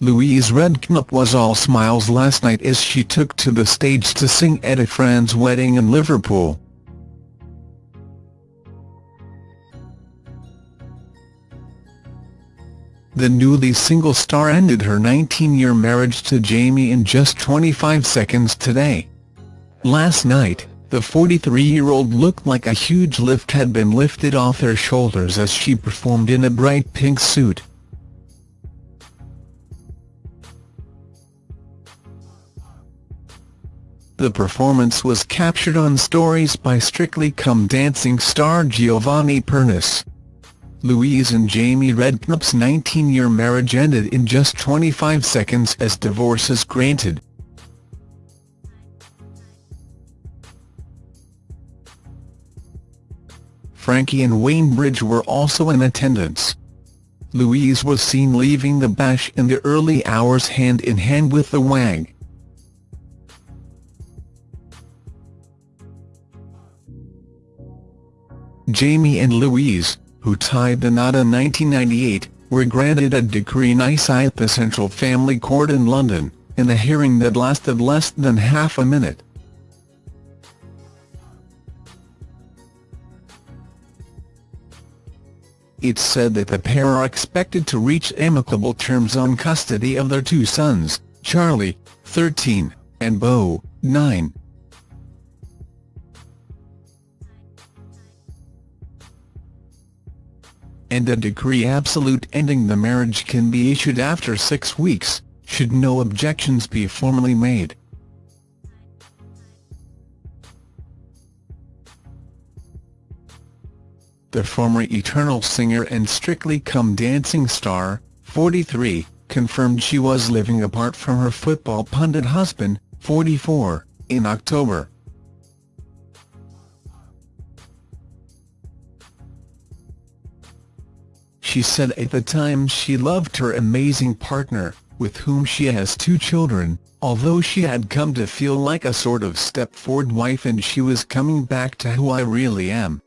Louise Redknapp was all smiles last night as she took to the stage to sing at a friend's wedding in Liverpool. The newly single star ended her 19-year marriage to Jamie in just 25 seconds today. Last night, the 43-year-old looked like a huge lift had been lifted off her shoulders as she performed in a bright pink suit. The performance was captured on stories by Strictly Come Dancing star Giovanni Pernice. Louise and Jamie Redknapp's 19-year marriage ended in just 25 seconds as divorce is granted. Frankie and Wayne Bridge were also in attendance. Louise was seen leaving the bash in the early hours hand in hand with the wag. Jamie and Louise, who tied the knot in 1998, were granted a decree nisi at the Central Family Court in London, in a hearing that lasted less than half a minute. It's said that the pair are expected to reach amicable terms on custody of their two sons, Charlie, 13, and Beau, 9. And a decree absolute ending the marriage can be issued after six weeks, should no objections be formally made. The former Eternal singer and Strictly Come Dancing star, 43, confirmed she was living apart from her football pundit husband, 44, in October. She said at the time she loved her amazing partner, with whom she has two children, although she had come to feel like a sort of Stepford wife and she was coming back to who I really am.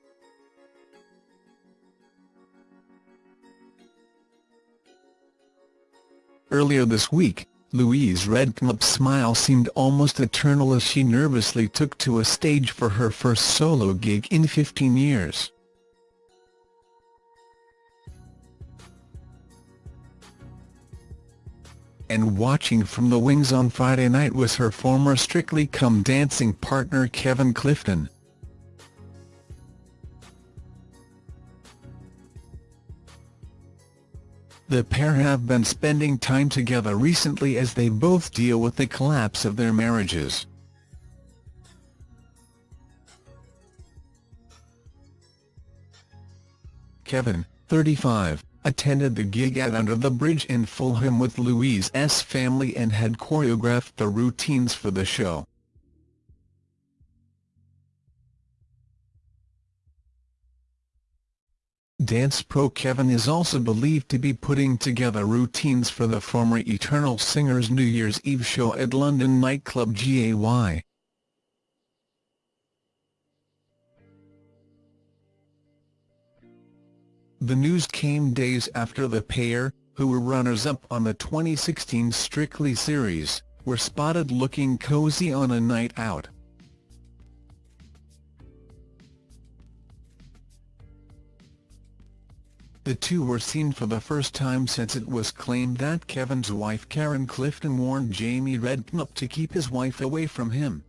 Earlier this week, Louise Redknapp's smile seemed almost eternal as she nervously took to a stage for her first solo gig in 15 years. And watching from the wings on Friday night was her former Strictly Come Dancing partner Kevin Clifton. The pair have been spending time together recently as they both deal with the collapse of their marriages. Kevin, 35, attended the gig at Under the Bridge in Fulham with Louise's family and had choreographed the routines for the show. Dance pro Kevin is also believed to be putting together routines for the former Eternal Singer's New Year's Eve show at London nightclub GAY. The news came days after the pair, who were runners-up on the 2016 Strictly series, were spotted looking cozy on a night out. The two were seen for the first time since it was claimed that Kevin's wife Karen Clifton warned Jamie Redknapp to keep his wife away from him.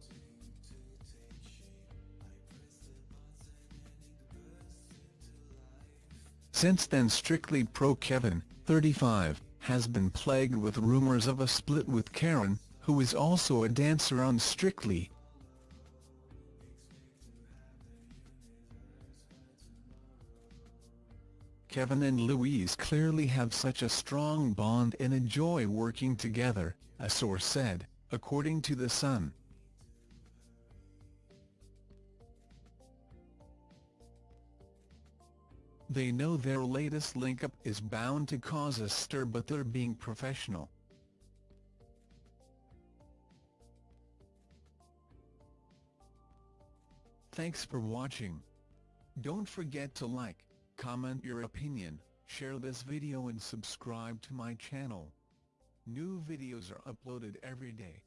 Since then Strictly Pro Kevin, 35, has been plagued with rumors of a split with Karen, who is also a dancer on Strictly. Kevin and Louise clearly have such a strong bond and enjoy working together, a source said, according to The Sun. They know their latest link-up is bound to cause a stir but they're being professional. Thanks for watching. Don't forget to like, comment your opinion, share this video and subscribe to my channel. New videos are uploaded every day,